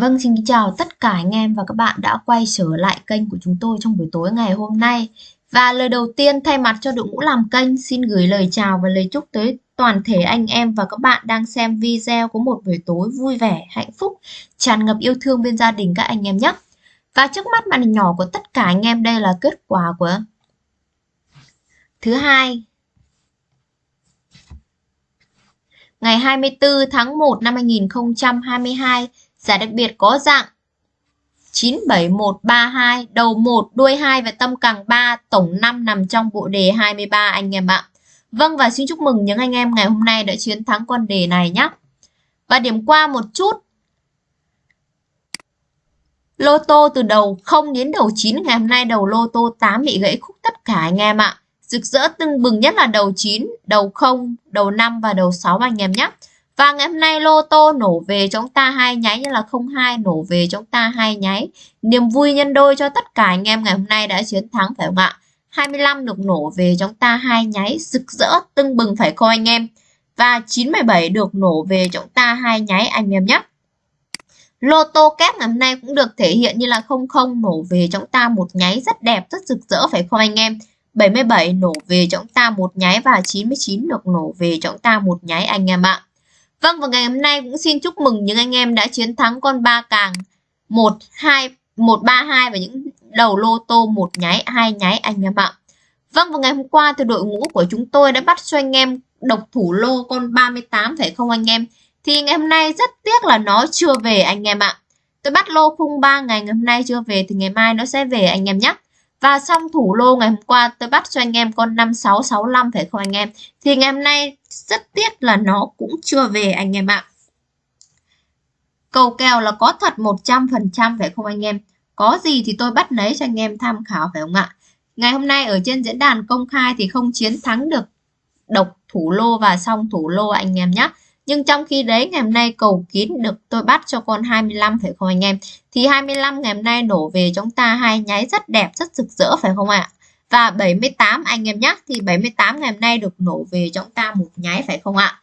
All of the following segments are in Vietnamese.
Vâng, xin chào tất cả anh em và các bạn đã quay trở lại kênh của chúng tôi trong buổi tối ngày hôm nay. Và lời đầu tiên thay mặt cho đội ngũ làm kênh xin gửi lời chào và lời chúc tới toàn thể anh em và các bạn đang xem video có một buổi tối vui vẻ, hạnh phúc, tràn ngập yêu thương bên gia đình các anh em nhé. Và trước mắt màn hình nhỏ của tất cả anh em đây là kết quả của thứ hai ngày 24 tháng 1 năm 2022 Giải đặc biệt có dạng 97132, đầu 1, đuôi 2 và tâm càng 3, tổng 5 nằm trong bộ đề 23 anh em ạ. Vâng và xin chúc mừng những anh em ngày hôm nay đã chiến thắng con đề này nhé. Và điểm qua một chút. Lô tô từ đầu 0 đến đầu 9 ngày hôm nay đầu lô tô 8 bị gãy khúc tất cả anh em ạ. Rực rỡ tưng bừng nhất là đầu 9, đầu 0, đầu 5 và đầu 6 anh em nhé. Và ngày hôm nay lô tô nổ về chúng ta hai nháy như là 02 nổ về chúng ta hai nháy. Niềm vui nhân đôi cho tất cả anh em ngày hôm nay đã chiến thắng phải không ạ? 25 được nổ về chúng ta hai nháy rực rỡ tưng bừng phải không anh em? Và 97 được nổ về chúng ta hai nháy anh em nhé. Lô tô kép ngày hôm nay cũng được thể hiện như là 00 nổ về chúng ta một nháy rất đẹp, rất rực rỡ phải không anh em? 77 nổ về chúng ta một nháy và 99 được nổ về chúng ta một nháy anh em ạ. Vâng và ngày hôm nay cũng xin chúc mừng những anh em đã chiến thắng con ba càng 1 2 132 và những đầu lô tô một nháy, hai nháy anh em ạ. Vâng và ngày hôm qua thì đội ngũ của chúng tôi đã bắt cho anh em độc thủ lô con 38 phải không anh em? Thì ngày hôm nay rất tiếc là nó chưa về anh em ạ. Tôi bắt lô khung 3 ngày ngày hôm nay chưa về thì ngày mai nó sẽ về anh em nhé. Và xong thủ lô ngày hôm qua, tôi bắt cho anh em con 5665 phải không anh em? Thì ngày hôm nay, rất tiếc là nó cũng chưa về anh em ạ. Cầu kèo là có thật 100% phải không anh em? Có gì thì tôi bắt lấy cho anh em tham khảo phải không ạ? Ngày hôm nay ở trên diễn đàn công khai thì không chiến thắng được độc thủ lô và xong thủ lô anh em nhé. Nhưng trong khi đấy ngày hôm nay cầu kín được tôi bắt cho con 25 phải không anh em? Thì 25 ngày hôm nay nổ về chúng ta hai nháy rất đẹp, rất rực rỡ phải không ạ? Và 78 anh em nhé, thì 78 ngày hôm nay được nổ về chúng ta một nháy phải không ạ?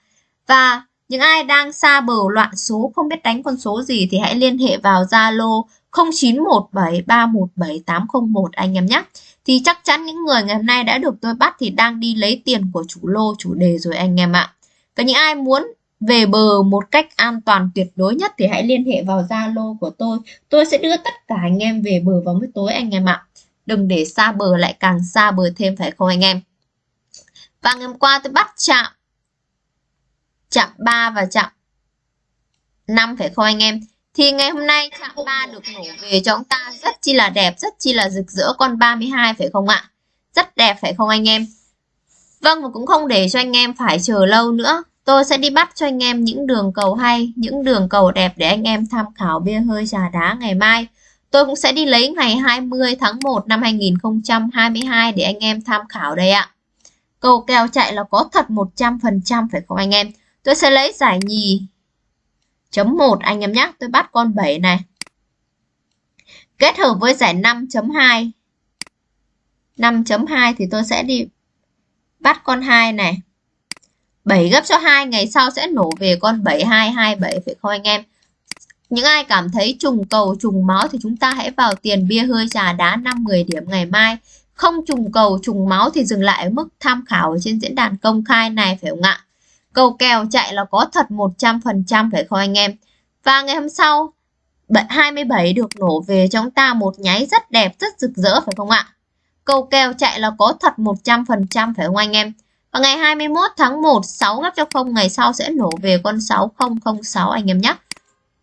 Và những ai đang xa bờ loạn số không biết đánh con số gì thì hãy liên hệ vào Zalo 0917317801 anh em nhé. Thì chắc chắn những người ngày hôm nay đã được tôi bắt thì đang đi lấy tiền của chủ lô chủ đề rồi anh em ạ. Và những ai muốn về bờ một cách an toàn tuyệt đối nhất thì hãy liên hệ vào Zalo của tôi. Tôi sẽ đưa tất cả anh em về bờ vào buổi tối anh em ạ. Đừng để xa bờ lại càng xa bờ thêm phải không anh em? Và ngày hôm qua tôi bắt chạm chạm 3 và chạm 5 phải không anh em? Thì ngày hôm nay chạm 3 được nổ về cho chúng ta rất chi là đẹp, rất chi là rực rỡ con 32 phải không ạ? Rất đẹp phải không anh em? Vâng và cũng không để cho anh em phải chờ lâu nữa. Tôi sẽ đi bắt cho anh em những đường cầu hay, những đường cầu đẹp để anh em tham khảo bia hơi trà đá ngày mai. Tôi cũng sẽ đi lấy ngày 20 tháng 1 năm 2022 để anh em tham khảo đây ạ. Cầu kèo chạy là có thật 100% phải không anh em? Tôi sẽ lấy giải nhì chấm 1 anh em nhé. Tôi bắt con 7 này. Kết hợp với giải 5.2. 5.2 thì tôi sẽ đi bắt con 2 này. 7 gấp cho 2 ngày sau sẽ nổ về con 7227 phải không anh em? Những ai cảm thấy trùng cầu trùng máu thì chúng ta hãy vào tiền bia hơi trà đá 5-10 điểm ngày mai. Không trùng cầu trùng máu thì dừng lại ở mức tham khảo ở trên diễn đàn công khai này phải không ạ? Cầu kèo chạy là có thật 100% phải không anh em? Và ngày hôm sau 27 được nổ về cho chúng ta một nháy rất đẹp, rất rực rỡ phải không ạ? Cầu kèo chạy là có thật 100% phải không anh em? Và ngày 21 tháng 1, 6 gấp cho 0 ngày sau sẽ nổ về con 6006 anh em nhé.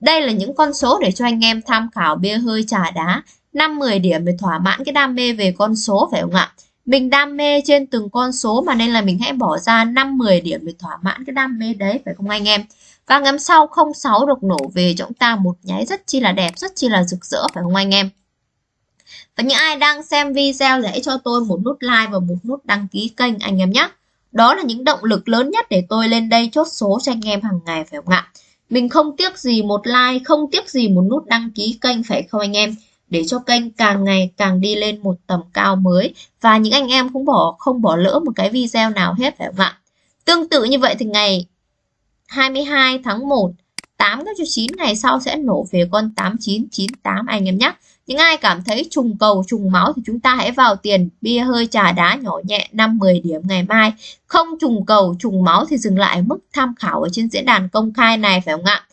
Đây là những con số để cho anh em tham khảo bia hơi trà đá. 5-10 điểm để thỏa mãn cái đam mê về con số phải không ạ? Mình đam mê trên từng con số mà nên là mình hãy bỏ ra 5-10 điểm để thỏa mãn cái đam mê đấy phải không anh em? Và ngắm sau 06 được nổ về cho chúng ta một nháy rất chi là đẹp, rất chi là rực rỡ phải không anh em? Và những ai đang xem video hãy cho tôi một nút like và một nút đăng ký kênh anh em nhé. Đó là những động lực lớn nhất để tôi lên đây chốt số cho anh em hàng ngày phải không ạ? Mình không tiếc gì một like, không tiếc gì một nút đăng ký kênh phải không anh em? Để cho kênh càng ngày càng đi lên một tầm cao mới và những anh em cũng bỏ không bỏ lỡ một cái video nào hết phải không ạ? Tương tự như vậy thì ngày 22 tháng 1 8 gấp cho 9 ngày sau sẽ nổ về con 8998 anh em nhé. Những ai cảm thấy trùng cầu, trùng máu thì chúng ta hãy vào tiền bia hơi trà đá nhỏ nhẹ 5-10 điểm ngày mai. Không trùng cầu, trùng máu thì dừng lại mức tham khảo ở trên diễn đàn công khai này phải không ạ?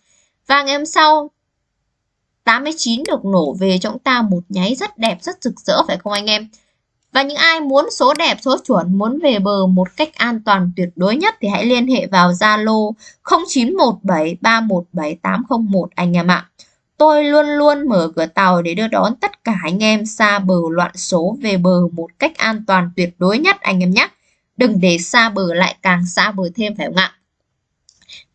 Và ngày hôm sau 89 được nổ về cho chúng ta một nháy rất đẹp, rất rực rỡ phải không anh em? Và những ai muốn số đẹp, số chuẩn, muốn về bờ một cách an toàn tuyệt đối nhất thì hãy liên hệ vào Zalo 0917317801 anh em ạ. Tôi luôn luôn mở cửa tàu để đưa đón tất cả anh em xa bờ loạn số về bờ một cách an toàn tuyệt đối nhất anh em nhé. Đừng để xa bờ lại càng xa bờ thêm phải không ạ?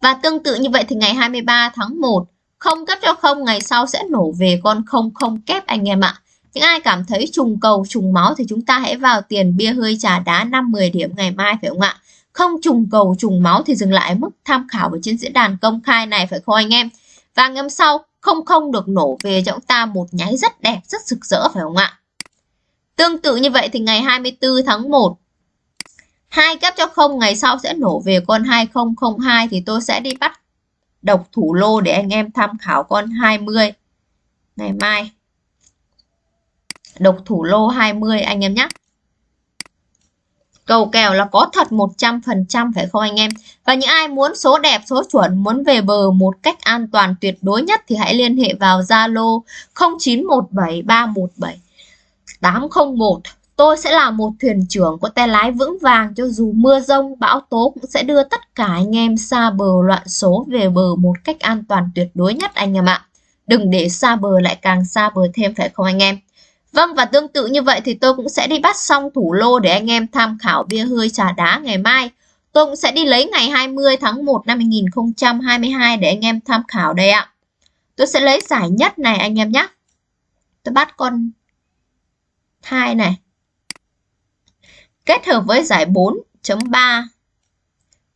Và tương tự như vậy thì ngày 23 tháng 1, không cấp cho không ngày sau sẽ nổ về con không không kép anh em ạ. Những ai cảm thấy trùng cầu, trùng máu thì chúng ta hãy vào tiền bia hơi trà đá 5-10 điểm ngày mai phải không ạ? Không trùng cầu, trùng máu thì dừng lại mức tham khảo ở trên diễn đàn công khai này phải không anh em? Và ngày hôm sau không không được nổ về cho chúng ta một nháy rất đẹp, rất rực rỡ phải không ạ? Tương tự như vậy thì ngày 24 tháng 1 hai kép cho không ngày sau sẽ nổ về con 2002 thì tôi sẽ đi bắt độc thủ lô để anh em tham khảo con 20 ngày mai. Độc thủ lô 20 anh em nhé. Cầu kèo là có thật 100% phải không anh em? Và những ai muốn số đẹp, số chuẩn, muốn về bờ một cách an toàn tuyệt đối nhất thì hãy liên hệ vào Zalo 0917317801. Tôi sẽ là một thuyền trưởng có tay lái vững vàng cho dù mưa rông, bão tố cũng sẽ đưa tất cả anh em xa bờ loạn số về bờ một cách an toàn tuyệt đối nhất anh em ạ. Đừng để xa bờ lại càng xa bờ thêm phải không anh em? Vâng và tương tự như vậy thì tôi cũng sẽ đi bắt xong thủ lô để anh em tham khảo bia hơi trà đá ngày mai. Tôi cũng sẽ đi lấy ngày 20 tháng 1 năm 2022 để anh em tham khảo đây ạ. Tôi sẽ lấy giải nhất này anh em nhé. Tôi bắt con thai này. Kết hợp với giải 4.3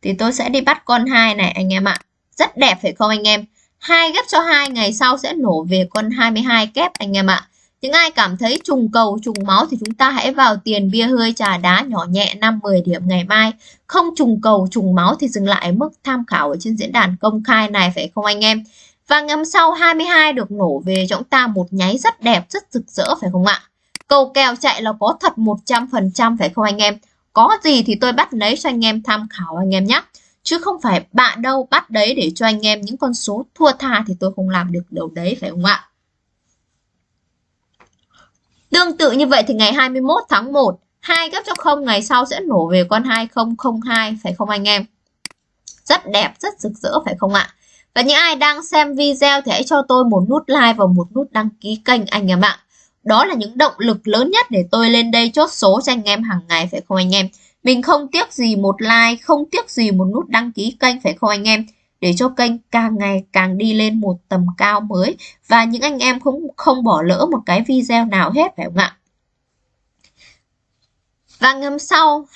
thì tôi sẽ đi bắt con hai này anh em ạ. Rất đẹp phải không anh em? hai ghép cho hai, ngày sau sẽ nổ về con 22 kép anh em ạ. Những ai cảm thấy trùng cầu, trùng máu thì chúng ta hãy vào tiền bia hơi trà đá nhỏ nhẹ 5-10 điểm ngày mai. Không trùng cầu, trùng máu thì dừng lại mức tham khảo ở trên diễn đàn công khai này phải không anh em? Và ngày sau 22 được nổ về cho chúng ta một nháy rất đẹp, rất rực rỡ phải không ạ? Cầu kèo chạy là có thật 100% phải không anh em? Có gì thì tôi bắt lấy cho anh em tham khảo anh em nhé. Chứ không phải bạn đâu bắt đấy để cho anh em những con số thua tha thì tôi không làm được điều đấy phải không ạ? Tương tự như vậy thì ngày 21 tháng 1, 2 gấp cho 0 ngày sau sẽ nổ về con 2002 phải không anh em? Rất đẹp, rất rực rỡ phải không ạ? Và những ai đang xem video thì hãy cho tôi một nút like và một nút đăng ký kênh anh em ạ. Đó là những động lực lớn nhất để tôi lên đây chốt số cho anh em hàng ngày phải không anh em? Mình không tiếc gì một like, không tiếc gì một nút đăng ký kênh phải không anh em? Để cho kênh càng ngày càng đi lên một tầm cao mới và những anh em cũng không bỏ lỡ một cái video nào hết phải không ạ? Và ngầm sau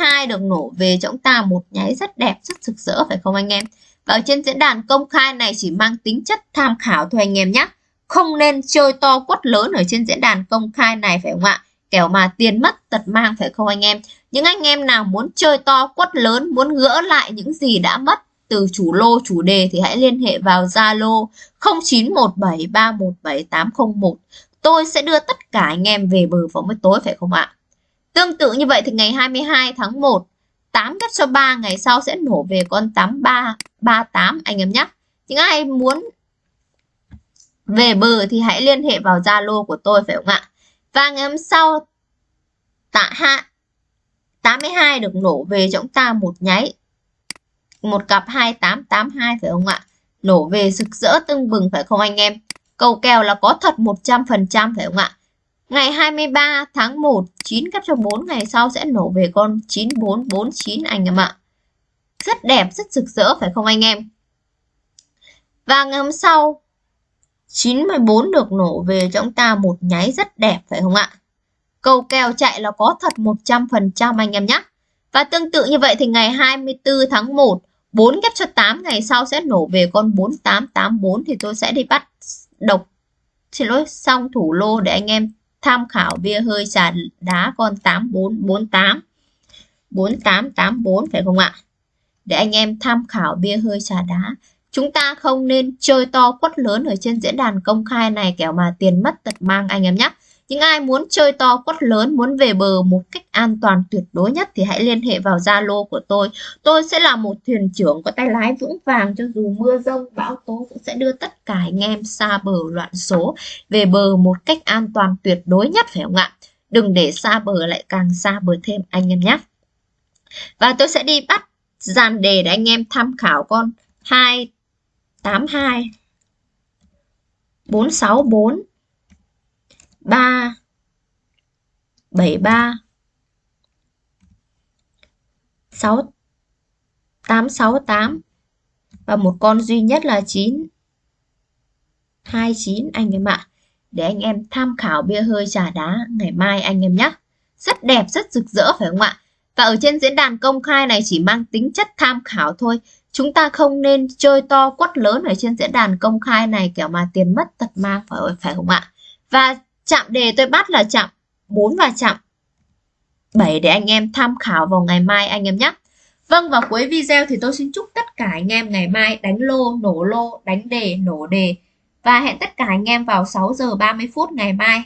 02 được nổ về cho chúng ta một nháy rất đẹp, rất rực rỡ phải không anh em? Và ở trên diễn đàn công khai này chỉ mang tính chất tham khảo thôi anh em nhé. Không nên chơi to quất lớn ở trên diễn đàn công khai này phải không ạ? Kẻo mà tiền mất tật mang phải không anh em? Những anh em nào muốn chơi to quất lớn, muốn gỡ lại những gì đã mất từ chủ lô chủ đề thì hãy liên hệ vào Zalo 0917317801. Tôi sẽ đưa tất cả anh em về bờ vào mới tối phải không ạ? Tương tự như vậy thì ngày 22 tháng 1, 8 cắt cho 3 ngày sau sẽ nổ về con 8338 anh em nhé. Những ai muốn về bờ thì hãy liên hệ vào Zalo của tôi phải không ạ? Và ngày hôm sau tạ hạ 82 được nổ về cho chúng ta một nháy một cặp 2882 phải không ạ? Nổ về rực rỡ tưng bừng phải không anh em? Cầu kèo là có thật 100% phải không ạ? Ngày 23 tháng 1, 9 cặp trong 4 ngày sau sẽ nổ về con 9449 anh em ạ. Rất đẹp, rất rực rỡ phải không anh em? Và ngày hôm sau, 914 được nổ về cho chúng ta một nháy rất đẹp phải không ạ? Cầu kèo chạy là có thật 100% anh em nhé. Và tương tự như vậy thì ngày 24 tháng 1, 4 ghép cho 8 ngày sau sẽ nổ về con 4884 thì tôi sẽ đi bắt độc xin lỗi, xong thủ lô để anh em tham khảo bia hơi trà đá con 8448 4884 phải không ạ? Để anh em tham khảo bia hơi trà đá Chúng ta không nên chơi to quất lớn ở trên diễn đàn công khai này kẻo mà tiền mất tật mang anh em nhé. Những ai muốn chơi to quất lớn, muốn về bờ một cách an toàn tuyệt đối nhất thì hãy liên hệ vào Zalo của tôi. Tôi sẽ là một thuyền trưởng có tay lái vững vàng cho dù mưa rông, bão tố cũng sẽ đưa tất cả anh em xa bờ loạn số về bờ một cách an toàn tuyệt đối nhất phải không ạ? Đừng để xa bờ lại càng xa bờ thêm anh em nhé. Và tôi sẽ đi bắt dàn đề để anh em tham khảo con 282 464 3 73 6 868 và một con duy nhất là 9 29 anh em ạ. Để anh em tham khảo bia hơi trà đá ngày mai anh em nhé. Rất đẹp, rất rực rỡ phải không ạ? Và ở trên diễn đàn công khai này chỉ mang tính chất tham khảo thôi. Chúng ta không nên chơi to quất lớn ở trên diễn đàn công khai này kiểu mà tiền mất tật mang phải, phải không ạ? Và chạm đề tôi bắt là chạm 4 và chạm 7 để anh em tham khảo vào ngày mai anh em nhé. Vâng và cuối video thì tôi xin chúc tất cả anh em ngày mai đánh lô, nổ lô, đánh đề, nổ đề và hẹn tất cả anh em vào 6 giờ 30 phút ngày mai